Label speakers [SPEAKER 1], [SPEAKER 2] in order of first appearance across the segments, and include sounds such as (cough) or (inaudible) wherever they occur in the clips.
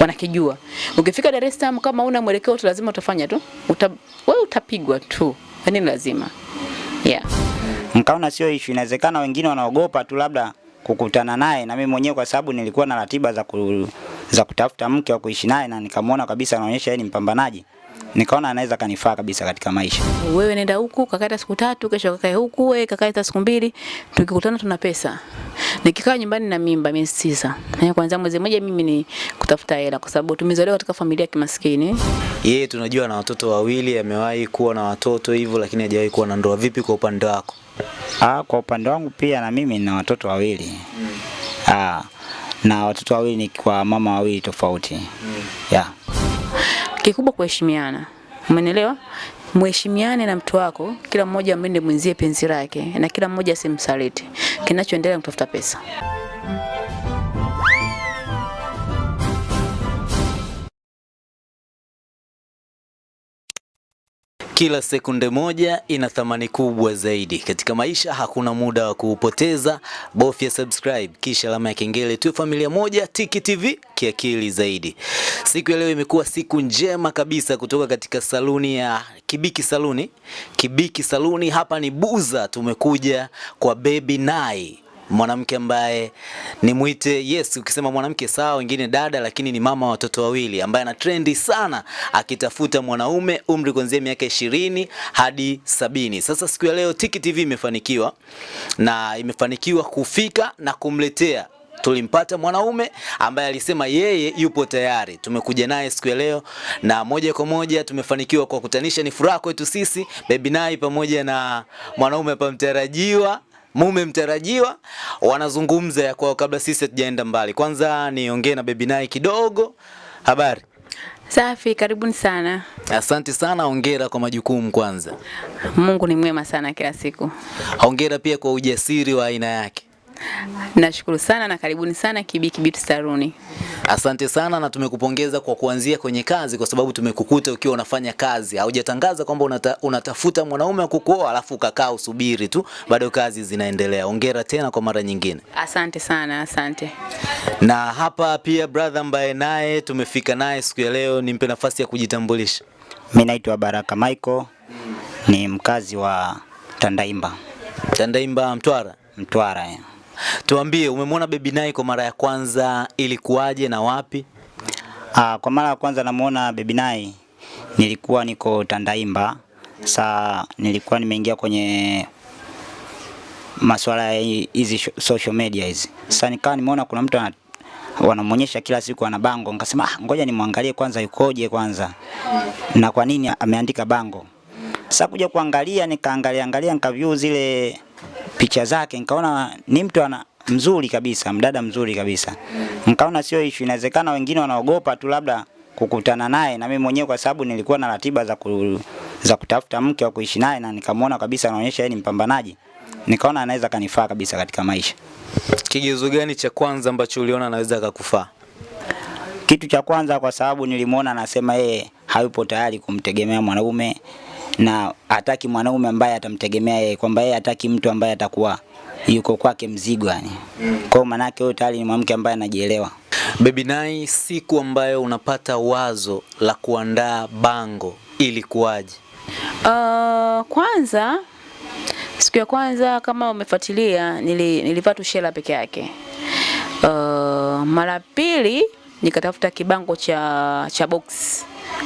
[SPEAKER 1] wanakijua. Ukifika Dar es Salaam kama una mwelekeo tu lazima utafanya tu. Uta, wewe utapigwa tu. Yaani lazima. Yeah.
[SPEAKER 2] Mkaona sio issue, inawezekana wengine wanaogopa tu labda kukutana naye, na mimi mwenyewe kwa sababu nilikuwa na ratiba za, ku, za kutafuta mke wa kuishi naye na nikamwona kabisa anaonyesha yeye ni mpambanaji, nikaona anaweza kanifaa kabisa katika maisha.
[SPEAKER 1] Wewe nenda huku kakae siku tatu, kesho kakae huku, wewe kakae hata siku mbili, tukikutana tuna pesa. Nikikaa nyumbani na mimba miezi tisa. Na kwanza mwezi mmoja mimi ni kutafuta hela kwa sababu tumezaliwa katika familia ya kimaskini.
[SPEAKER 3] Yeye tunajua na watoto wawili, amewahi kuwa na watoto hivyo, lakini hajawahi kuwa na ndoa. Vipi kwa upande wako?
[SPEAKER 2] Ah, kwa upande wangu pia na mimi na watoto wawili. mm. Ah, na watoto wawili ni kwa mama wawili tofauti. mm. Yeah.
[SPEAKER 1] Kikubwa kuheshimiana. Umenielewa? Mheshimiane na mtu wako, kila mmoja amende mwenzie penzi lake na kila mmoja asimsaliti. Kinachoendelea kutafuta pesa.
[SPEAKER 3] Kila sekunde moja ina thamani kubwa zaidi. Katika maisha hakuna muda wa kuupoteza. Bofya subscribe kisha alama ya kengele tu familia moja Tiki TV kiakili zaidi. Siku ya leo imekuwa siku njema kabisa kutoka katika saluni ya Kibiki Saluni. Kibiki Saluni hapa ni Buza, tumekuja kwa Baby Nai mwanamke ambaye ni mwite yes, ukisema mwanamke sawa, wengine dada, lakini ni mama watoto wawili ambaye ana trendi sana akitafuta mwanaume umri kuanzia miaka ishirini hadi sabini. Sasa siku ya leo Tiki TV imefanikiwa na imefanikiwa kufika na kumletea tulimpata mwanaume ambaye alisema yeye yupo tayari. Tumekuja naye siku ya leo na moja kwa moja tumefanikiwa kwa kutanisha. Ni furaha kwetu sisi Baby Nai pamoja na mwanaume hapa mtarajiwa mume mtarajiwa wanazungumza ya kwao kabla sisi hatujaenda mbali. Kwanza niongee na Baby Nai kidogo. Habari?
[SPEAKER 1] Safi, karibuni sana.
[SPEAKER 3] Asante sana, hongera kwa majukumu kwanza.
[SPEAKER 1] Mungu ni mwema sana kila siku.
[SPEAKER 3] Hongera pia kwa ujasiri wa aina yake.
[SPEAKER 1] Nashukuru sana na karibuni sana Kibiki Beauty Saluni.
[SPEAKER 3] Asante sana na tumekupongeza kwa kuanzia kwenye kazi, kwa sababu tumekukuta ukiwa unafanya kazi. Haujatangaza kwamba unata, unatafuta mwanaume wa kukuoa alafu ukakaa usubiri tu, bado kazi zinaendelea. ongera tena kwa mara nyingine.
[SPEAKER 1] Asante sana, asante.
[SPEAKER 3] Na hapa pia brother ambaye naye tumefika naye siku ya leo, nimpe nafasi ya kujitambulisha.
[SPEAKER 2] Mimi naitwa Baraka Michael, ni mkazi wa Tandaimba,
[SPEAKER 3] Tandaimba, Mtwara.
[SPEAKER 2] Mtwara. ya.
[SPEAKER 3] Tuambie, umemwona Baby Nai kwa mara ya kwanza, ilikuwaje na wapi?
[SPEAKER 2] Aa, kwa mara ya kwanza namuona Baby Nai nilikuwa niko Tandaimba. Saa nilikuwa nimeingia kwenye masuala ya hizi social media hizi. Sasa nikawa nimeona kuna mtu ana wanamwonyesha kila siku ana bango, nikasema ah, ngoja nimwangalie kwanza yukoje kwanza na kwa nini ameandika bango. Sasa kuja kuangalia, nikaangalia angalia, nikaview zile picha zake, nikaona ni mtu ana mzuri kabisa, mdada mzuri kabisa. Nikaona sio issue, inawezekana wengine wanaogopa tu labda kukutana naye, na mimi mwenyewe kwa sababu nilikuwa na ratiba za ku, za kutafuta mke wa kuishi naye, na nikamwona kabisa anaonyesha yeye ni mpambanaji, nikaona anaweza kanifaa kabisa katika maisha.
[SPEAKER 3] Kigezo gani cha kwanza ambacho uliona anaweza akakufaa?
[SPEAKER 2] Kitu cha kwanza, kwa sababu nilimwona anasema yeye hayupo tayari kumtegemea mwanaume na hataki mwanaume ambaye atamtegemea yeye, kwamba yeye hataki mtu ambaye atakuwa yuko kwake mzigo yani. Kwa hiyo manake huyo tayari ni mwanamke ambaye anajielewa.
[SPEAKER 3] Baby Nai, siku ambayo unapata wazo la kuandaa bango ilikuwaje?
[SPEAKER 1] Uh, kwanza siku ya kwanza kama umefuatilia nili, nilivaa tu shela peke yake. Uh, mara pili nikatafuta kibango cha cha box.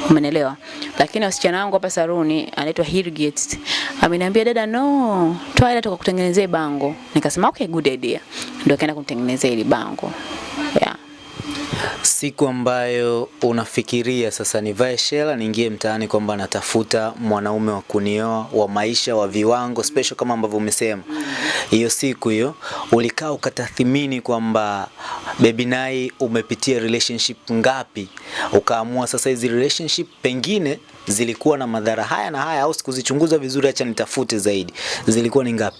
[SPEAKER 1] Umenelewa? Lakini wasichana wangu hapa saruni anaitwa Hirgit. Ameniambia dada no, toa hela tukakutengenezea bango. Nikasema okay good idea. Ndio kaenda kumtengenezea ile bango. Yeah.
[SPEAKER 3] Siku ambayo unafikiria sasa nivae shela niingie mtaani kwamba natafuta mwanaume wa kunioa wa maisha wa viwango special kama ambavyo umesema. Hiyo siku hiyo ulikaa ukatathimini kwamba Baby Nai umepitia relationship ngapi, ukaamua sasa hizi relationship pengine zilikuwa na madhara haya na haya, au sikuzichunguza vizuri, acha nitafute zaidi. Zilikuwa ni ngapi?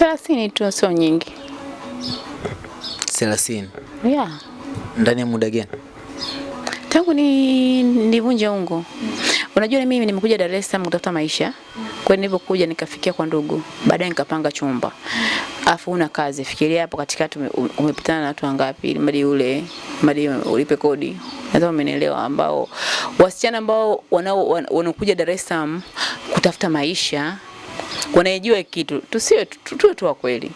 [SPEAKER 1] 30 tu sio nyingi.
[SPEAKER 3] 30.
[SPEAKER 1] Yeah.
[SPEAKER 3] Ndani ya muda gani?
[SPEAKER 1] Tangu ni nivunje ungo. Unajua mimi nimekuja Dar es Salaam kutafuta maisha. Kwa hiyo nilipokuja nikafikia kwa ndugu. Baadaye nikapanga chumba. afu una kazi, fikiria hapo katikati ume- ume- umepitana na watu wangapi mali mradi ule mradi ulipe kodi. Nadhani umenielewa, ambao wasichana ambao wanaokuja Dar es Salaam kutafuta maisha wanaijua kitu, tusiwe tu- tu- tuwe tu wa kweli,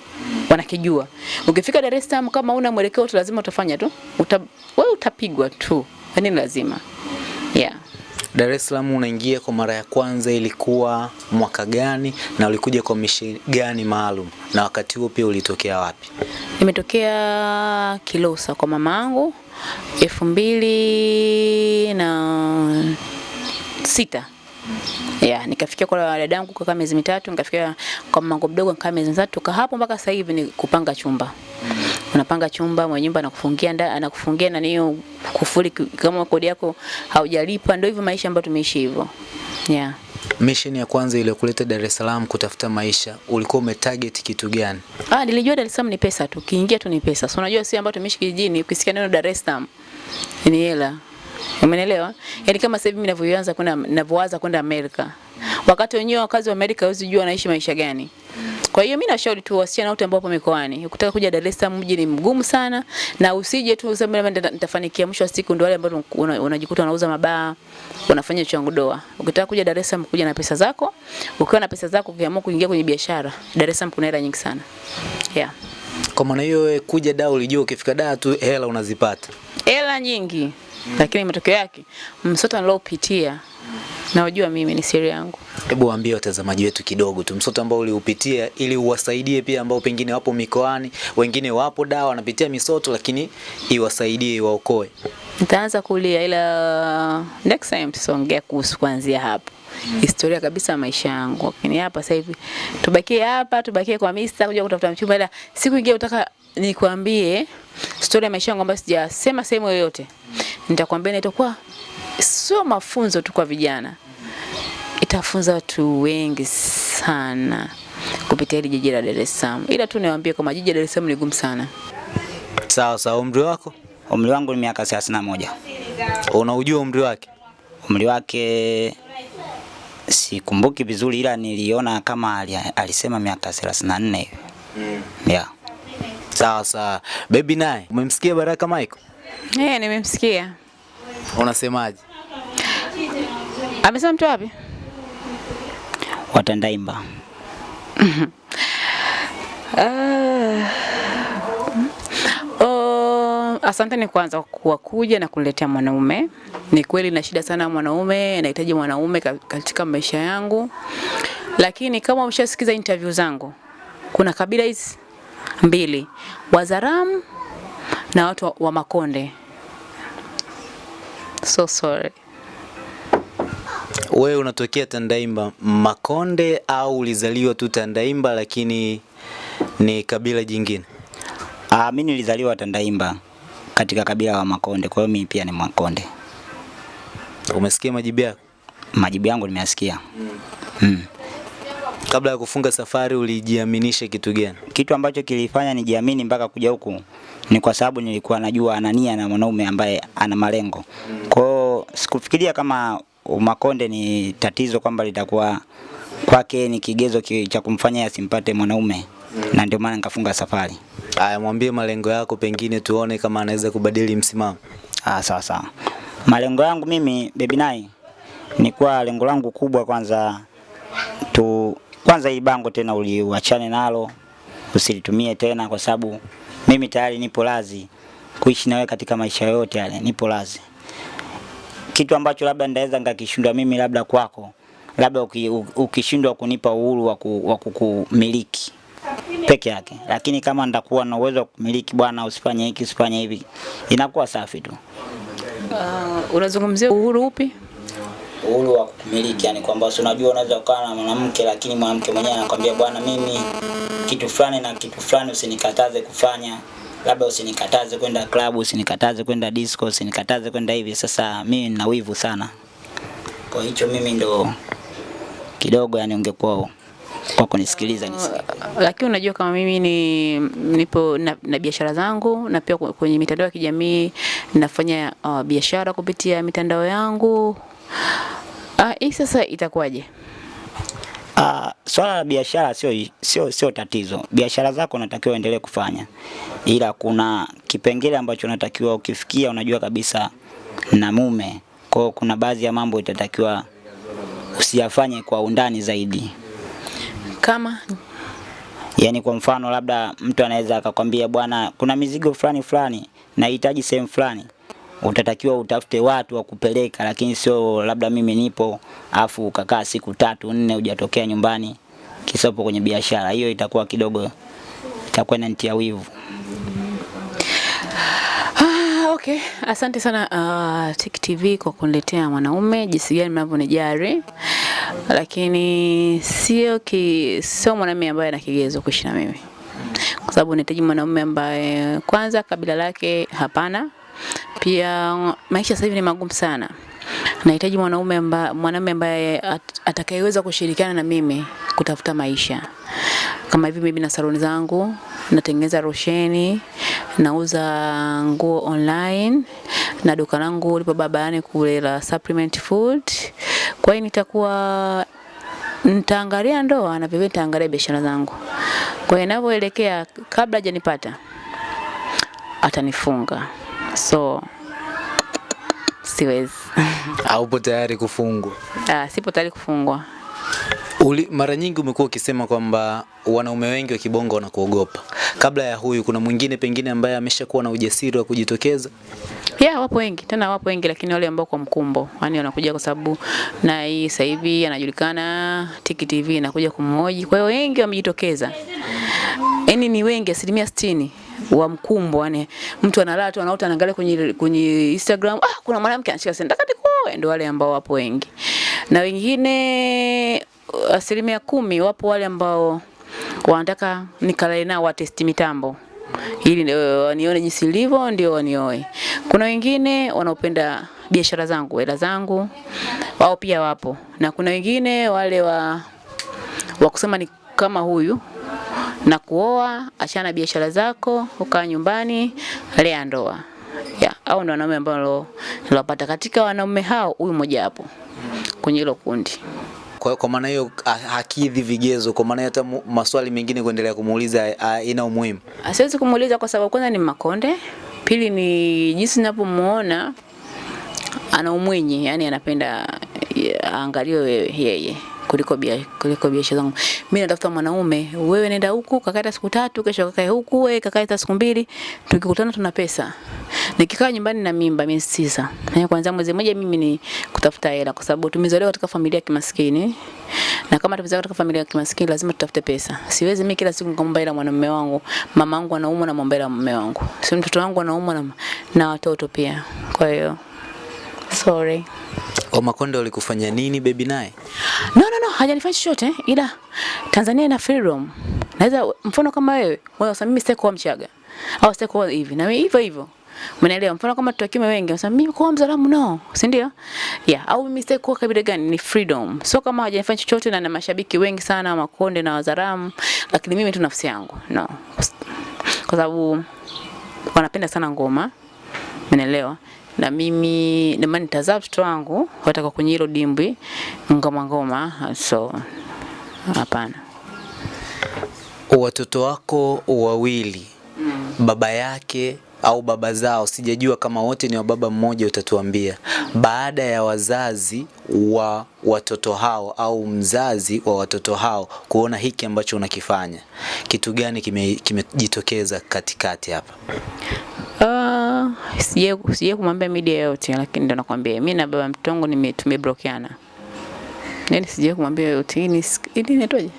[SPEAKER 1] wanakijua. Ukifika Dar es Salaam kama una mwelekeo tu, lazima utafanya tu, uta, wewe utapigwa tu, yani lazima. Yeah.
[SPEAKER 3] Dar es Salaam unaingia kwa mara ya kwanza ilikuwa mwaka gani na ulikuja kwa mishi gani maalum? Na wakati huo pia ulitokea wapi?
[SPEAKER 1] Nimetokea Kilosa kwa mamangu elfu mbili na sita ya nikafikia kwa dadangu kwa miezi mitatu, nikafikia kwa mamangu mdogo nikaa miezi mitatu, toka hapo mpaka sasa hivi ni kupanga chumba. Unapanga chumba, mwenye nyumba anakufungia ndani, anakufungia na niyo kufuli kama kodi yako haujalipa, ndio hivyo maisha ambayo tumeishi hivyo. Yeah.
[SPEAKER 3] Mission ya kwanza iliyokuleta Dar es Salaam kutafuta maisha, ulikuwa umetarget kitu gani?
[SPEAKER 1] Ah, nilijua Dar es Salaam ni pesa tu. Kiingia tu ni pesa. So unajua sisi ambao tumeishi kijijini, ukisikia neno Dar es Salaam ni hela. Umenielewa? Yaani kama sasa hivi mimi ninavyoanza kwenda ninavyoanza kwenda Amerika. Wakati wenyewe wakazi wa Amerika hawezi jua wanaishi maisha gani. Kwa hiyo mimi nashauri tu wasichana wote ambao wapo mikoani, ukitaka kuja Dar es Salaam mji ni mgumu sana na usije tu useme mimi nitafanikia mwisho wa siku ndio wale ambao unajikuta unauza mabaa, unafanya changu doa. Ukitaka kuja Dar es Salaam kuja na pesa zako, ukiwa na pesa zako ukiamua kuingia kwenye biashara, Dar es Salaam kuna hela nyingi sana. Yeah.
[SPEAKER 3] Kwa maana hiyo kuja da ulijua ukifika da tu hela unazipata.
[SPEAKER 1] Hela nyingi. Lakini matokeo yake msoto nilopitia na unajua mimi ni siri yangu.
[SPEAKER 3] Hebu waambie watazamaji wetu kidogo tu msoto ambao uliupitia ili uwasaidie pia ambao pengine wapo mikoani, wengine wapo dawa wanapitia misoto lakini iwasaidie iwaokoe.
[SPEAKER 1] Nitaanza kulia ila next time tutaongea kuhusu kuanzia hapo. Historia kabisa ya maisha yangu. Lakini hapa sasa hivi tubakie hapa, tubakie kwa Mista kuja kutafuta mchumba ila siku ingine utaka nikwambie stori ya maisha yangu ambayo sijasema sehemu yoyote. Nitakwambia na itakuwa sio mafunzo tu kwa vijana. Itafunza watu wengi sana kupitia hili jiji la Dar es Salaam. Ila tu niwaambie kama jiji la Dar es Salaam ni gumu sana.
[SPEAKER 3] Sawa sawa, umri wako?
[SPEAKER 2] Umri wangu ni miaka 31.
[SPEAKER 3] Unaujua umri wake?
[SPEAKER 2] Umri wake sikumbuki vizuri, ila niliona kama alisema miaka 34 hivi. Yeah.
[SPEAKER 3] Sawa sawa. Baby naye, umemsikia Baraka Michael?
[SPEAKER 1] Eh, yeah, nimemsikia.
[SPEAKER 3] Unasemaje?
[SPEAKER 1] Amesema mtu wapi?
[SPEAKER 2] Watandaimba. (laughs)
[SPEAKER 1] Ah. Oh, asante ni kwanza kwa kuja na kuletea mwanaume. Ni kweli na shida sana mwanaume, nahitaji mwanaume katika maisha yangu. Lakini kama umeshasikiza interview zangu, kuna kabila hizi mbili, Wazaramu na watu wa, wa Makonde. So sorry.
[SPEAKER 3] Wewe unatokea Tandaimba Makonde au ulizaliwa tu Tandaimba lakini ni kabila jingine?
[SPEAKER 2] Ah, mimi nilizaliwa Tandaimba katika kabila wa Makonde, kwa hiyo mimi pia ni Makonde.
[SPEAKER 3] Umesikia majibu yako?
[SPEAKER 2] Majibu yangu nimeyasikia. Mm.
[SPEAKER 3] Kabla ya kufunga safari ulijiaminisha kitu gani?
[SPEAKER 2] Kitu ambacho kilifanya nijiamini mpaka kuja huku ni kwa sababu nilikuwa najua anania na mwanaume ambaye ana malengo. Kwa hiyo sikufikiria kama Makonde ni tatizo kwamba litakuwa kwake ni kigezo cha kumfanya asimpate mwanaume na ndio maana nikafunga safari.
[SPEAKER 3] Aya, mwambie malengo yako, pengine tuone kama anaweza kubadili msimamo.
[SPEAKER 2] Ah, sawa sawa. Malengo yangu mimi Baby Nai ni kwa lengo langu kubwa kwanza tu kwanza hili bango tena uliuachane nalo usilitumie tena kwa sababu mimi tayari nipo lazi kuishi nawe katika maisha yote yale nipo lazi. Kitu ambacho labda ndaweza ngakishindwa mimi labda kwako labda uki- ukishindwa kunipa uhuru wa kukumiliki peke yake, lakini kama ndakuwa na uwezo wa kumiliki, bwana, usifanye hiki usifanye hivi, inakuwa safi tu.
[SPEAKER 1] Uh, unazungumzia uhuru upi?
[SPEAKER 2] Uhuru wa kumiliki, yani kwamba si unajua unaweza ukawa na mwanamke lakini mwanamke mwenyewe anakwambia bwana, mimi kitu fulani na kitu fulani usinikataze kufanya, labda usinikataze kwenda klabu, usinikataze kwenda disco, usinikataze kwenda hivi. Sasa mimi nina wivu sana, kwa hicho mimi ndo kidogo, yani ungekuwa kwa kunisikiliza nisikie.
[SPEAKER 1] lakini unajua kama mimi ni nipo na, na biashara zangu na pia kwenye mitandao ya kijamii nafanya uh, biashara kupitia mitandao yangu. Ah, hii sasa itakuwaje?
[SPEAKER 2] Uh, swala la biashara sio sio sio tatizo. Biashara zako unatakiwa uendelee kufanya, ila kuna kipengele ambacho unatakiwa ukifikia, unajua kabisa na mume, kwa hiyo kuna baadhi ya mambo itatakiwa usiyafanye kwa undani zaidi.
[SPEAKER 1] Kama
[SPEAKER 2] Yaani kwa mfano labda mtu anaweza akakwambia bwana, kuna mizigo fulani fulani nahitaji sehemu fulani, utatakiwa utafute watu wa kupeleka, lakini sio labda mimi nipo afu ukakaa siku tatu nne hujatokea nyumbani kisopo kwenye biashara. Hiyo itakuwa kidogo, itakuwa inanitia wivu.
[SPEAKER 1] Ah, okay. Asante sana uh, Tiki TV kwa kuniletea mwanaume jinsi gani mnavyonijali, lakini sio ki, sio mwanaume ambaye ana kigezo kuishi na mimi, kwa sababu nahitaji mwanaume ambaye kwanza kabila lake hapana. Pia maisha sasa hivi ni magumu sana. Nahitaji mwanaume ambaye mwanaume ambaye at, atakayeweza kushirikiana na mimi kutafuta maisha. Kama hivi mimi na saloni zangu, natengeneza rosheni, nauza nguo online na duka langu lipo babaani kule la supplement food. Kwa hiyo nitakuwa nitaangalia ndoa na vivyo nitaangalia biashara zangu. Kwa hiyo inavyoelekea, kabla hajanipata atanifunga, so siwezi. (laughs)
[SPEAKER 3] Haupo tayari kufungwa?
[SPEAKER 1] Ah, sipo tayari kufungwa.
[SPEAKER 3] Uli, mara nyingi umekuwa ukisema kwamba wanaume wengi wa kibongo wanakuogopa. Kabla ya huyu, kuna mwingine pengine ambaye ameshakuwa na ujasiri wa kujitokeza?
[SPEAKER 1] Yeah, wapo wengi tena, wapo wengi, lakini wale ambao kwa mkumbo, yani wanakuja kwa sababu na hii sasa hivi anajulikana, Tiki TV inakuja kumhoji. Kwa hiyo wengi wamejitokeza, yani ni wengi, asilimia sitini wa mkumbo, yani mtu analala tu anaota anaangalia kwenye kwenye Instagram, ah, kuna mwanamke anashika senda kati kwa, ndio wale ambao wapo wengi, na wengine asilimia kumi wapo wale ambao wanataka nikalae nao watesti mitambo. Ili ndio wanione jinsi ilivyo ndio wanioe. Kuna wengine wanaopenda biashara zangu, hela zangu, wao pia wapo, na kuna wengine wale wa wa kusema ni kama huyu na kuoa, achana biashara zako, ukaa nyumbani, lea ndoa. Ya, au ndo wanaume ambao nilopata. Katika wanaume hao, huyu mmoja hapo kwenye hilo kundi.
[SPEAKER 3] Kwa, kwa maana hiyo hakidhi vigezo, kwa maana hata maswali mengine kuendelea kumuuliza ina umuhimu.
[SPEAKER 1] Siwezi kumuuliza kwa sababu kwanza ni Makonde, pili ni jinsi ninavyomuona ana umwenye, yani anapenda aangalie aangaliwe yeye kuliko bia, kuliko biashara zangu. Mimi natafuta mwanaume, wewe nenda huku kakaa siku tatu, kesho kakae huku, wewe kakae hata siku mbili, tukikutana tuna pesa. Nikikaa nyumbani na mimba miezi tisa, na kwanza mwezi mmoja mimi ni kutafuta hela, kwa sababu tumezaliwa katika familia ya kimaskini, na kama tumezaliwa katika familia ya kimaskini lazima tutafute pesa. Siwezi mimi kila siku nikamwomba hela mwanamume wangu, mama yangu anaumwa na mwomba mume wangu, si mtoto wangu anaumwa na, na watoto pia. Kwa hiyo sorry.
[SPEAKER 3] Wamakonde walikufanya nini baby naye?
[SPEAKER 1] No, no, no, hajanifanya chochote ila Tanzania ina freedom. Naweza mfano kama wewe, wewe sasa mimi sitaki Mchaga au sitaki hivi na mimi hivyo hivyo. Umeelewa? Mfano kama tutakiwa wengi, sasa mimi kwa Mzalamu no, si ndio? Yeah, au mimi sitaki kabila gani, ni freedom. So kama hajanifanya chochote na na mashabiki wengi sana Makonde na Wazaramu, lakini mimi tu nafsi yangu. No. Kwa sababu wanapenda sana ngoma. Umeelewa? Na mimi maana nitazaa mtoto wangu wataka kwenye hilo dimbwi ngoma ngoma, so hapana.
[SPEAKER 3] Watoto wako wawili, mm. baba yake au baba zao, sijajua kama wote ni wa baba mmoja, utatuambia. Baada ya wazazi wa watoto hao au mzazi wa watoto hao kuona hiki ambacho unakifanya, kitu gani kimejitokeza kime- kimejitokeza katikati hapa?
[SPEAKER 1] Uh, sije sije kumwambia media yote, lakini ndo nakwambia mimi na baba mtoto wangu nime tumeblokiana. Yaani sije kumwambia yote. Hii ni ili hii inaitwaje?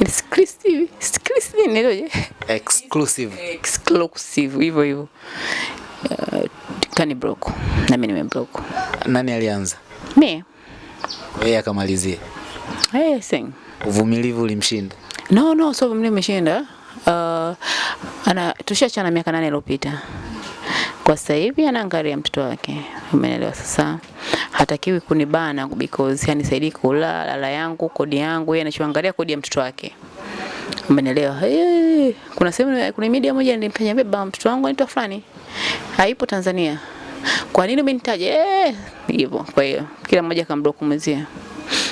[SPEAKER 1] Exclusive. Exclusive inaitwaje?
[SPEAKER 3] Exclusive.
[SPEAKER 1] Exclusive hivyo hivyo. Uh, kani block na mimi nimeblock.
[SPEAKER 3] Nani alianza?
[SPEAKER 1] Mimi
[SPEAKER 3] Yeye akamalizie.
[SPEAKER 1] hey, sing.
[SPEAKER 3] Uvumilivu ulimshinda.
[SPEAKER 1] No, no, so vumilivu umeshinda. Uh, ana tushachana miaka nane iliyopita. Kwa sasa hivi anaangalia mtoto wake. Umeelewa sasa? Hatakiwi kunibana because hanisaidii kula lala yangu, kodi yangu, yeye anachoangalia kodi ya mtoto wake. Umeelewa? Hey, kuna sehemu kuna media moja nilimfanya baba mtoto wangu anaitwa fulani. Haipo Tanzania. Kwa nini umenitaja? Eh, hivyo. Kwa hiyo kila mmoja kamblock mwenzie.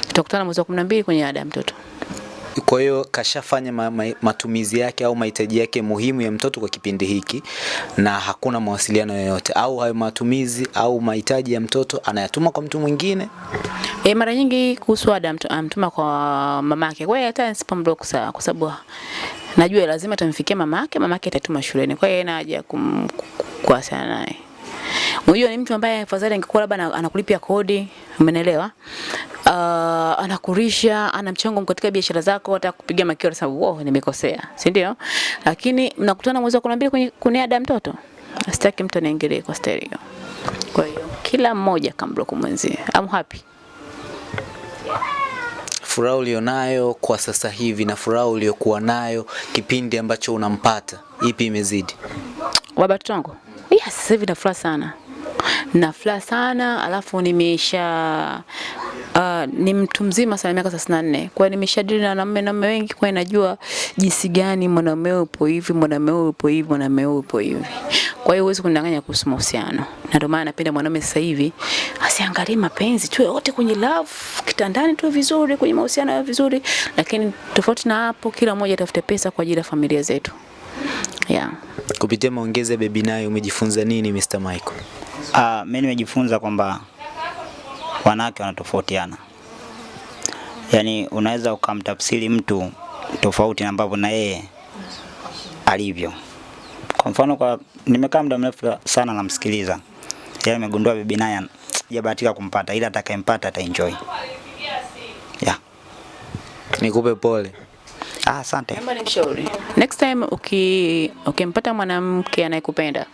[SPEAKER 1] Tutakutana mwezi wa 12 kwenye ada mtoto.
[SPEAKER 3] Kwa hiyo kashafanya ma, ma, matumizi yake au mahitaji yake muhimu ya mtoto kwa kipindi hiki na hakuna mawasiliano yoyote, au hayo matumizi au mahitaji ya mtoto anayatuma kwa mtu mwingine.
[SPEAKER 1] E, mara nyingi kuhusu ada mtu- amtuma kwa mamake. Kwa hiyo hata nisipomlock sawa kwa sababu najua lazima tamfikia mamake, mamake atatuma shuleni. Kwa hiyo haina haja kuwasiliana naye. Unajua ni mtu ambaye afadhali angekuwa labda anakulipia kodi, umeelewa? Uh, anakurisha, ana mchango katika biashara zako, hata kupiga makio sababu wow, nimekosea, si ndio? Lakini mnakutana mwezi wa kumi na mbili kwenye kuniada mtoto. Sitaki mtu aniingilie kwa stereo. Kwa hiyo kila mmoja kamblock mwenzie. I'm happy.
[SPEAKER 3] Furaha ulionayo kwa sasa hivi na furaha uliokuwa nayo kipindi ambacho unampata, ipi imezidi?
[SPEAKER 1] Baba watoto wangu? Yes, sasa hivi nafurahi sana. Nafurahi sana alafu nimesha uh, ni mtu mzima sana miaka 34. Kwa hiyo nimeshadili na wanaume na wengi kwa inajua najua jinsi gani mwanaume upo hivi, mwanaume upo hivi, mwanaume upo hivi. Kwa hiyo huwezi kunidanganya kuhusu mahusiano. Na ndio maana napenda mwanaume sasa hivi asiangalie mapenzi tu wote kwenye love, kitandani tu vizuri, kwenye mahusiano ya vizuri, lakini tofauti na hapo kila mmoja atafute pesa kwa ajili ya familia zetu. Yeah.
[SPEAKER 3] Kupitia maongezi ya Baby Nayo umejifunza nini Mr. Michael?
[SPEAKER 2] Ah, mimi nimejifunza kwamba wanawake wanatofautiana. Yaani unaweza ukamtafsiri mtu tofauti na ambavyo na yeye alivyo. Kwa mfano kwa nimekaa muda mrefu sana namsikiliza. Yeye amegundua bibi naye sijabahatika kumpata ila atakayempata ataenjoy. Yeah.
[SPEAKER 3] Nikupe pole.
[SPEAKER 2] Ah, asante.
[SPEAKER 1] Naomba nikushauri. Next time uki ukimpata mwanamke anayekupenda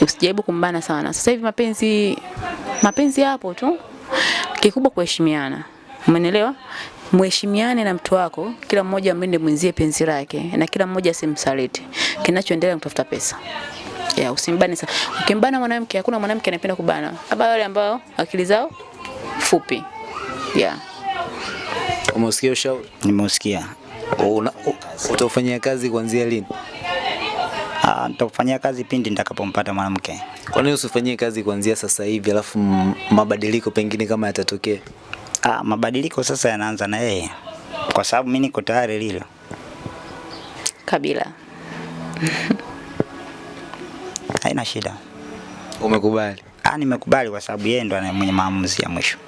[SPEAKER 1] usijaribu kumbana sana. Sasa hivi mapenzi mapenzi yapo tu. Kikubwa kuheshimiana. Umeelewa? Mheshimiane na mtu wako, kila mmoja amende mwenzie penzi lake na kila mmoja asimsaliti. Kinachoendelea kutafuta pesa. Ya, usimbane sana. Ukimbana mwanamke, hakuna mwanamke anapenda kubana. Labda wale ambao akili zao fupi. Yeah.
[SPEAKER 3] Umeusikia ushauri?
[SPEAKER 2] Nimeusikia.
[SPEAKER 3] Utaufanyia kazi kuanzia lini?
[SPEAKER 2] Ah, nitakufanyia kazi pindi nitakapompata mwanamke.
[SPEAKER 3] Kwa nini usifanyie kazi kuanzia sasa hivi alafu mabadiliko pengine kama yatatokea?
[SPEAKER 2] Ah, mabadiliko sasa yanaanza na yeye. Kwa sababu mimi niko tayari lilo.
[SPEAKER 1] Kabila.
[SPEAKER 2] Haina shida.
[SPEAKER 3] Umekubali?
[SPEAKER 2] Ah, nimekubali kwa sababu yeye ndo ana- mwenye maamuzi ya mwisho.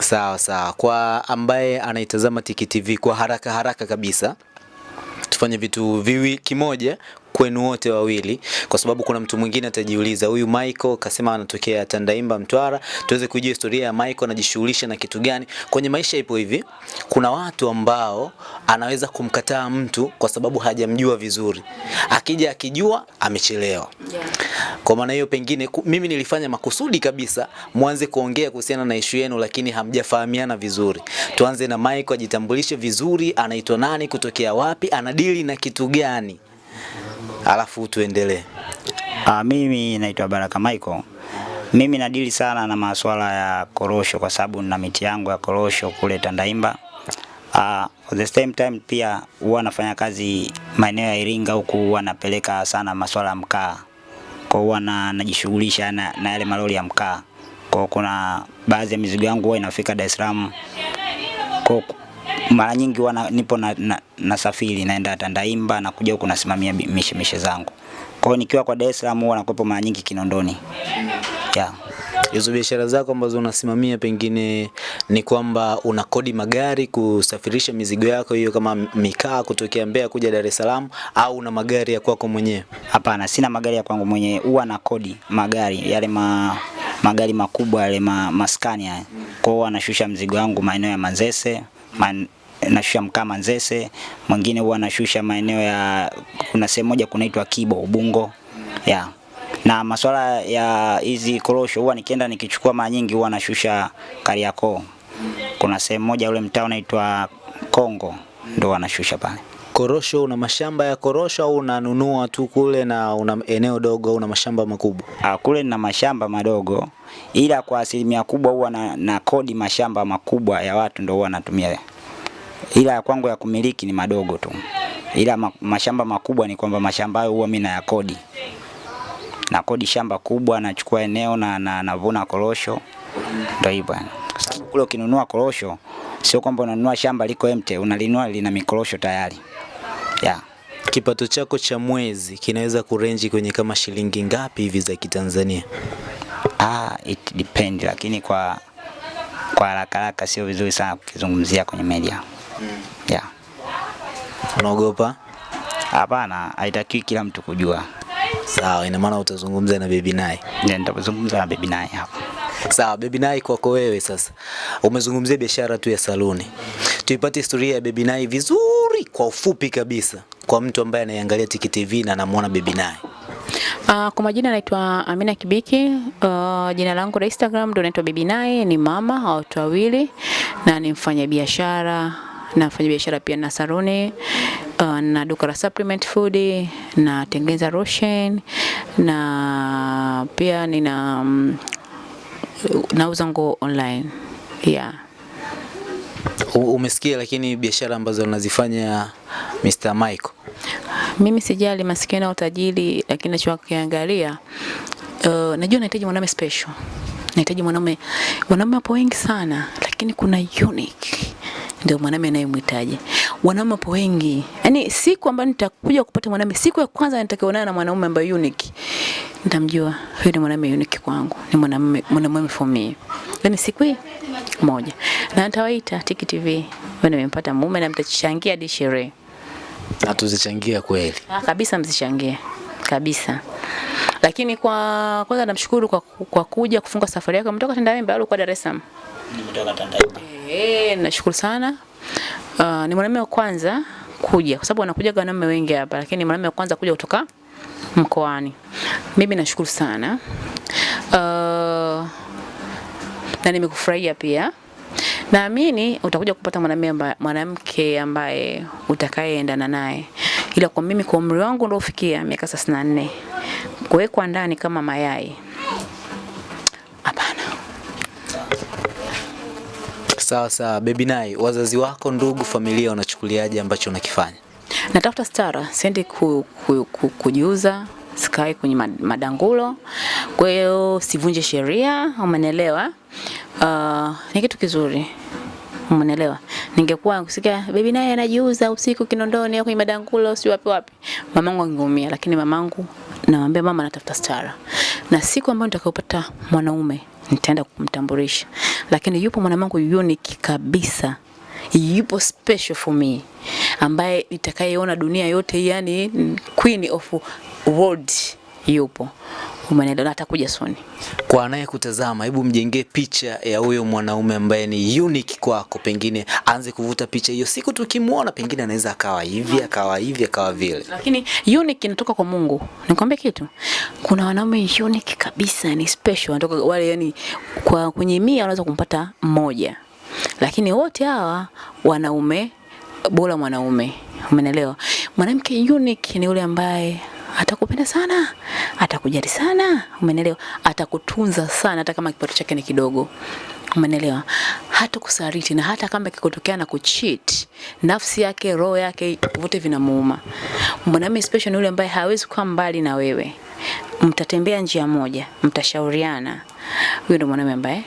[SPEAKER 3] Sawa sawa. Kwa ambaye anaitazama Tiki TV kwa haraka haraka kabisa, tufanye vitu viwi kimoja kwenu wote wawili, kwa sababu kuna mtu mwingine atajiuliza, huyu Michael kasema anatokea Tandaimba, Mtwara, tuweze kujua historia ya Michael, anajishughulisha na kitu gani kwenye maisha. Ipo hivi, kuna watu ambao anaweza kumkataa mtu kwa sababu hajamjua vizuri, akija akijua amechelewa. Kwa maana hiyo pengine mimi nilifanya makusudi kabisa mwanze kuongea kuhusiana na ishu yenu, lakini hamjafahamiana vizuri. Tuanze na Michael, ajitambulishe vizuri, anaitwa nani, kutokea wapi, anadili na kitu gani, alafu tuendelee.
[SPEAKER 2] Ah, mimi naitwa Baraka Michael. Mimi nadili sana na masuala ya korosho kwa sababu nina miti yangu ya korosho kule Tandaimba. Ah, at the same time pia huwa nafanya kazi maeneo ya Iringa huku huwa napeleka sana masuala ya mkaa. Kwa huwa na, najishughulisha na, na yale malori ya mkaa. Kwa kuna baadhi ya mizigo yangu huwa inafika Dar es Salaam. Kwa mara nyingi wana, nipo na, na, nasafiri naenda Tandaimba na kuja huku nasimamia mishemishe zangu. Kwa hiyo nikiwa kwa Dar es Salaam huwa nakuwepo mara nyingi Kinondoni. Yeah.
[SPEAKER 3] Hizo biashara zako ambazo unasimamia pengine ni kwamba unakodi magari kusafirisha mizigo yako hiyo kama mikaa kutokea Mbeya kuja Dar es Salaam au una magari ya kwako mwenyewe?
[SPEAKER 2] Hapana, sina magari ya kwangu mwenyewe, huwa nakodi magari yale ma, magari makubwa yale ma, maskani haya. Kwa hiyo anashusha mzigo wangu maeneo ya Manzese, man, nashusha mkaa Manzese, mwingine huwa nashusha maeneo ya kuna sehemu moja kunaitwa Kibo Ubungo. Yeah. Na masuala ya hizi korosho huwa nikienda nikichukua mara nyingi huwa nashusha Kariakoo. Kuna sehemu moja ule mtaa unaitwa Kongo ndo wanashusha pale.
[SPEAKER 3] Korosho, una mashamba ya korosho au unanunua tu kule na una eneo dogo au una mashamba makubwa?
[SPEAKER 2] Ah, kule na mashamba madogo ila kwa asilimia kubwa huwa na, na kodi mashamba makubwa ya watu ndo huwa natumia, ila ya kwangu ya kumiliki ni madogo tu, ila ma, mashamba makubwa ni kwamba mashamba hayo huwa mimi nayakodi, na kodi shamba kubwa, nachukua eneo na na navuna korosho, ndio hivyo. Kwa sababu kule ukinunua korosho sio kwamba unanunua shamba liko empty, unalinunua lina mikorosho tayari. Yeah.
[SPEAKER 3] Kipato chako cha mwezi kinaweza kurenji kwenye kama shilingi ngapi hivi za Kitanzania?
[SPEAKER 2] Ah, it depend, lakini kwa kwa haraka haraka sio vizuri sana kukizungumzia kwenye media. Yeah.
[SPEAKER 3] Unaogopa?
[SPEAKER 2] Hapana, haitakiwi kila mtu kujua.
[SPEAKER 3] Sawa, ina maana utazungumza na Baby Nai.
[SPEAKER 2] Ndio nitazungumza na Baby Nai hapa.
[SPEAKER 3] Sawa, Baby Nai, kwako wewe sasa, umezungumzia biashara tu ya saluni, tuipate historia ya Baby Nai vizuri kwa ufupi kabisa, kwa mtu ambaye anaiangalia Tiki TV na anamwona Baby Nai.
[SPEAKER 1] Uh, kwa majina naitwa Amina Kibiki. Uh, jina langu la Instagram ndo naitwa Baby Nai, ni mama wa watu wawili na ni mfanyabiashara na mfanya biashara pia na saluni uh, na duka la supplement food na tengeneza lotion na pia nina um, nauza nguo online yeah.
[SPEAKER 3] Umesikia lakini biashara ambazo anazifanya Mr. Michael.
[SPEAKER 1] Mimi sijali masikini au tajiri, lakini nachokiangalia uh, najua nahitaji mwanaume special, nahitaji mwanaume. Wanaume wapo wengi sana, lakini kuna unique ndio mwanaume anayemhitaji. Wanaume wapo wengi, yaani siku ambayo nitakuja kupata mwanaume, siku ya kwanza nitakayoonana na mwanaume ambaye unique, nitamjua huyu ni mwanaume unique kwangu, ni mwanamume mwanamume for me. Yaani siku hii moja, na nitawaita Tiki TV, wewe nimempata mume na mtachangia hadi sherehe.
[SPEAKER 3] Na tuzichangia kweli.
[SPEAKER 1] Ah, kabisa mzichangie. kabisa. Lakini kwa kwanza namshukuru kwa, kwa kuja kufunga safari yako. Mtoka Tandahimba au kwa Dar es Salaam?
[SPEAKER 2] Nimetoka Tandahimba.
[SPEAKER 1] Eh, nashukuru sana. Uh, ni mwanamume wa kwanza kuja kwa sababu wanakuja wanaume wengi hapa, lakini ni mwanamume wa kwanza kuja kutoka mkoani. Mimi nashukuru sana. Uh, na nimekufurahia pia. Naamini utakuja kupata mwanamume mwanamke ambaye utakayeendana naye. Ila kwa mimi kwa umri wangu ndio ufikia miaka 34 kuwekwa ndani kama mayai.
[SPEAKER 3] Sawa sawa, Baby Nai, wazazi wako, ndugu, familia wanachukuliaje ambacho unakifanya?
[SPEAKER 1] Natafuta stara, siendi ku, ku, ku, kujiuza, sikai kwenye madangulo. Kwa hiyo sivunje sheria, umenielewa? Uh, ni kitu kizuri. Umenielewa? Ningekuwa kusikia baby naye anajiuza usiku Kinondoni au kwenye madangulo si wapi wapi. Mamangu angeumia, lakini mamangu namwambia mama natafuta stara. Na siku ambayo nitakayopata mwanaume nitaenda kumtambulisha. Lakini yupo mwanamangu unique kabisa. Yupo special for me. Ambaye nitakayeona dunia yote yani queen of world yupo umeelewa atakuja soon
[SPEAKER 3] Kwa anayekutazama, hebu mjengee picha ya huyo mwanaume ambaye ni unique kwako, pengine aanze kuvuta picha hiyo. Siku tukimwona, pengine anaweza akawa hivi, akawa hivi, akawa vile.
[SPEAKER 1] lakini unique inatoka kwa Mungu. Nikwambie kitu. Kuna wanaume unique kabisa ni special. Wanatoka wale yani kwa kwenye mia unaweza kumpata mmoja. Lakini wote hawa wanaume bora mwanaume. Umeelewa? Mwanamke unique ni yule ambaye atakupenda sana atakujali sana umeelewa atakutunza sana hata kama kipato chake ni kidogo. Umeelewa hata kusaliti na hata kama kikotokea na kucheat nafsi yake roho yake vote vinamuuma. Mwanamume special ni yule ambaye hawezi kuwa mbali na wewe. Mtatembea njia moja mtashauriana. Huyo ndo mwanamume ambaye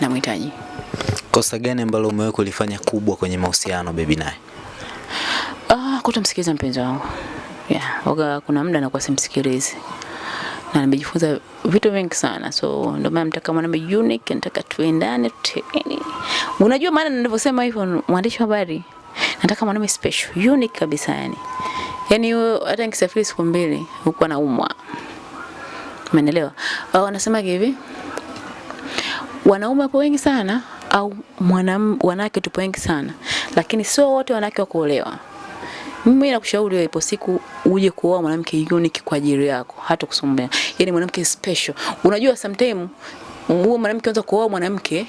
[SPEAKER 1] namhitaji.
[SPEAKER 3] Kosa gani ambalo umewahi kulifanya kubwa kwenye mahusiano Baby naye?
[SPEAKER 1] Ah, kutomsikiliza mpenzi wangu. Yeah, waga kuna muda nakuwa simsikilizi. Na nimejifunza vitu vingi sana. So ndio maana nataka mwanaume unique, nataka tuendane, tuteni. Unajua maana nilivyosema hivyo mwandishi wa habari. Nataka mwanaume special, unique kabisa yani. Yaani hata nikisafiri siku mbili huko anaumwa. Umeelewa? Uh, wanasema hivi wanaume wapo wengi sana au mwanamke wanawake tupo wengi sana, lakini sio wote wanawake wa kuolewa. Mimi nakushauri ipo siku uje kuoa mwanamke unique kwa ajili yako, hata kusumbua. Yaani mwanamke special. Unajua sometimes huo mwanamke anza kuoa mwanamke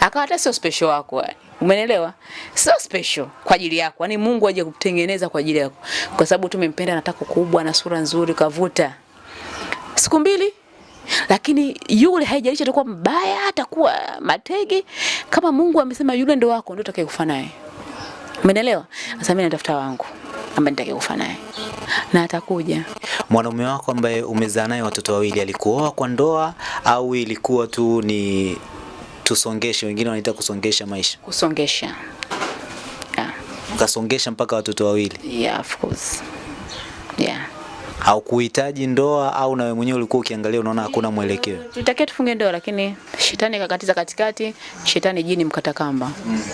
[SPEAKER 1] akawa hata sio special wako yani. Umeelewa? Sio special kwa ajili yako. Yaani Mungu aje kutengeneza kwa ajili yako. Kwa sababu tumempenda anataka kubwa na sura nzuri kavuta. Siku mbili lakini yule haijalishi atakuwa mbaya atakuwa matege kama Mungu amesema yule ndo wako ndo utakayekufa naye umeelewa sasa mimi natafuta wangu ambaye nitakayekufa naye na atakuja
[SPEAKER 3] Mwanaume wako ambaye umezaa naye watoto wawili alikuoa kwa ndoa au ilikuwa tu ni tusongeshe, wengine wanaita kusongesha maisha.
[SPEAKER 1] kusongesha. Yeah.
[SPEAKER 3] Ukasongesha mpaka watoto wawili.
[SPEAKER 1] Yeah, of course.
[SPEAKER 3] Haukuhitaji ndoa au nawe wewe mwenyewe ulikuwa ukiangalia unaona hakuna mwelekeo?
[SPEAKER 1] Tulitakiwa tufunge ndoa lakini shetani akakatiza katikati, shetani jini mkata kamba.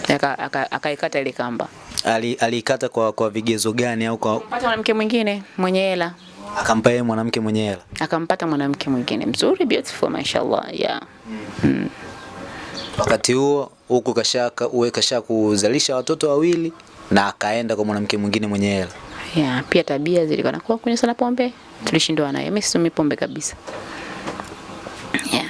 [SPEAKER 1] Aka- aka- Akaikata ile kamba.
[SPEAKER 3] Ali, aliikata kwa, kwa vigezo gani au kwa
[SPEAKER 1] Pata mwanamke mwingine mwenye hela.
[SPEAKER 3] akampa yeye mwanamke mwenye hela?
[SPEAKER 1] Akampata mwanamke mwingine mzuri beautiful mashallah. Yeah.
[SPEAKER 3] Wakati huo huku kashaka uwe kasha kuzalisha watoto wawili na akaenda kwa mwanamke mwingine mwenye hela.
[SPEAKER 1] Yeah, pia tabia zilikuwa nakuwa kunywa sana pombe. Tulishindwa naye. Mimi situmii pombe kabisa. Yeah.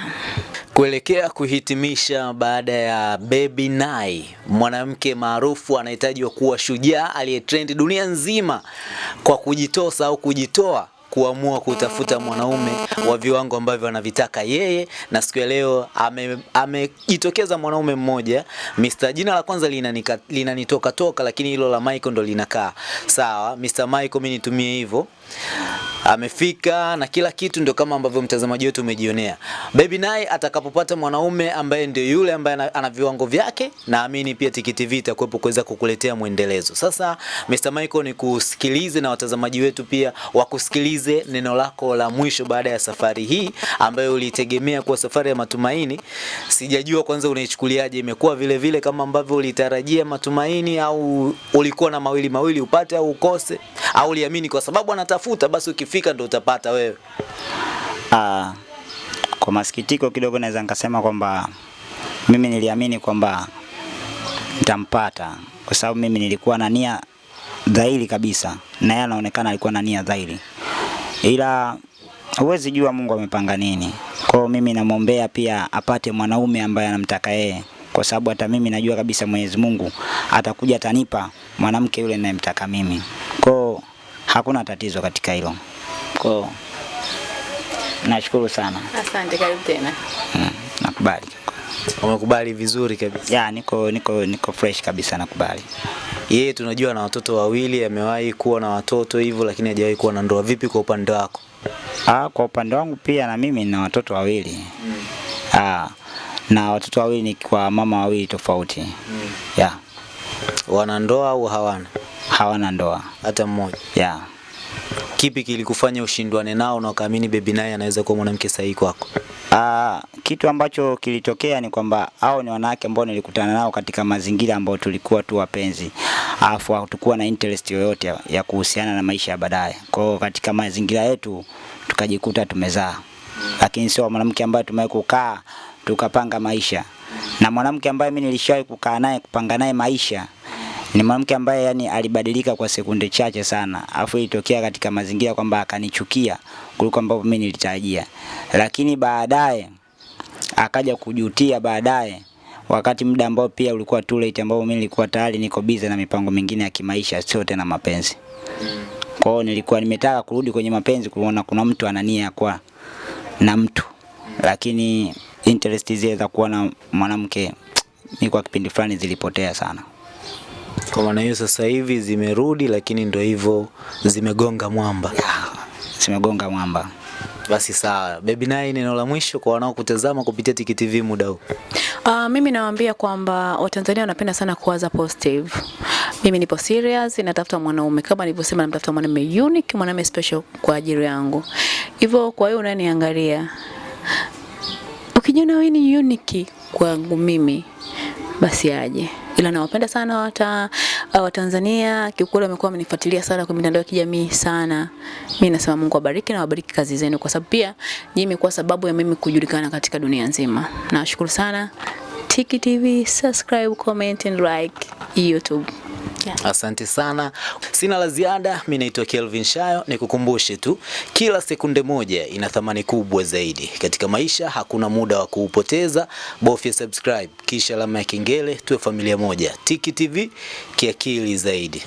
[SPEAKER 3] Kuelekea kuhitimisha baada ya Baby Nai, mwanamke maarufu anahitajiwa kuwa shujaa aliyetrend dunia nzima kwa kujitosa au kujitoa kuamua kutafuta mwanaume wa viwango ambavyo anavitaka yeye, na siku ya leo amejitokeza ame- mwanaume mmoja Mr. Jina la kwanza linanitoka linanitoka toka, lakini hilo la Michael ndo linakaa sawa. Mr. Michael, mimi nitumie hivyo amefika na kila kitu ndio kama ambavyo mtazamaji wetu umejionea. Baby naye atakapopata mwanaume ambaye ndio yule ambaye ana, viwango vyake, naamini pia Tiki TV itakuwepo kuweza kukuletea mwendelezo. Sasa Mr. Michael, ni kusikilize na watazamaji wetu pia wakusikilize neno lako la mwisho baada ya safari hii ambayo ulitegemea kuwa safari ya matumaini. Sijajua kwanza unaichukuliaje, imekuwa vile vile kama ambavyo ulitarajia matumaini, au ulikuwa na mawili mawili upate au ukose, au uliamini kwa sababu anatafuta basi ukifika ndo utapata wewe?
[SPEAKER 2] Ah, kwa masikitiko kidogo naweza nikasema kwamba mimi niliamini kwamba nitampata kwa sababu mimi nilikuwa na nia dhahiri kabisa, na yeye anaonekana alikuwa na nia dhahiri, ila huwezi jua Mungu amepanga nini. Kwa mimi namwombea pia apate mwanaume ambaye anamtaka yeye, kwa sababu hata mimi najua kabisa Mwenyezi Mungu atakuja atanipa mwanamke yule ninayemtaka mimi. Kwa hakuna tatizo katika hilo. Kwa hiyo nashukuru sana.
[SPEAKER 1] Asante, karibu tena.
[SPEAKER 2] Mm, nakubali.
[SPEAKER 3] Umekubali vizuri kabisa.
[SPEAKER 2] Ya, niko niko niko fresh kabisa nakubali.
[SPEAKER 3] Yeye tunajua na watoto wawili, amewahi kuwa na watoto hivyo, lakini hajawahi kuwa na ndoa. Vipi kwa upande wako?
[SPEAKER 2] Ah, kwa upande wangu pia na mimi nina watoto wawili. Ah, na watoto wawili ni kwa mama wawili tofauti. Ya,
[SPEAKER 3] Wana ndoa au hawana?
[SPEAKER 2] hawana ndoa.
[SPEAKER 3] Hata mmoja.
[SPEAKER 2] Ya.
[SPEAKER 3] Kipi kilikufanya ushindwane nao na ukaamini Baby naye anaweza kuwa mwanamke sahihi kwako?
[SPEAKER 2] Ah, kitu ambacho kilitokea ni kwamba hao ni wanawake ambao nilikutana nao katika mazingira ambayo tulikuwa tu wapenzi, alafu hatukuwa na interest yoyote ya, ya kuhusiana na maisha ya baadaye. Kwa hiyo katika mazingira yetu tukajikuta tumezaa, lakini sio mwanamke ambaye tumewahi kukaa tukapanga maisha, na mwanamke ambaye mimi nilishawahi kukaa naye kupanga naye maisha ni mwanamke ambaye yani alibadilika kwa sekunde chache sana, afu ilitokea katika mazingira kwamba akanichukia kuliko ambavyo mimi nilitarajia, lakini baadaye akaja kujutia baadaye, wakati muda ambao pia ulikuwa too late, ambao mimi nilikuwa tayari niko busy na mipango mingine ya kimaisha, sio tena mapenzi. Kwa hiyo nilikuwa nimetaka kurudi kwenye mapenzi, kuona kuna mtu ana nia ya kuwa na mtu, lakini interest zile za kuwa na mwanamke ni kwa kipindi fulani zilipotea sana.
[SPEAKER 3] Kwa maana hiyo sasa hivi zimerudi, lakini ndo hivyo zimegonga mwamba.
[SPEAKER 2] zimegonga mwamba.
[SPEAKER 3] Basi sawa. Baby Nine, neno la mwisho kwa wanaokutazama kupitia Tiki TV muda huu.
[SPEAKER 1] Uh, mimi nawaambia kwamba Watanzania wanapenda sana kuwaza positive. Mimi nipo serious, natafuta mwanaume kama nilivyosema, namtafuta mwanaume unique, mwanaume special kwa ajili yangu. Hivyo kwa hiyo unaniangalia, ukijiona wewe ni unique kwangu mimi, basi aje. Ila nawapenda sana wata uh, Watanzania, kiukweli wamekuwa wamenifuatilia sana kwa mitandao ya kijamii sana. Mimi nasema Mungu awabariki na wabariki kazi zenu, kwa sababu pia nyinyi imekuwa sababu ya mimi kujulikana katika dunia nzima. Nawashukuru sana. Tiki TV, subscribe, comment and like YouTube. Yeah.
[SPEAKER 3] Asante sana, sina la ziada. Mimi naitwa Kelvin Shayo, nikukumbushe tu, kila sekunde moja ina thamani kubwa zaidi katika maisha. Hakuna muda wa kuupoteza, bofya subscribe kisha alama ya kengele, tuwe familia moja. Tiki TV kiakili zaidi.